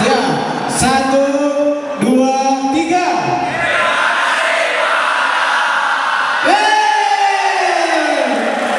Siap. Satu, dua, tiga.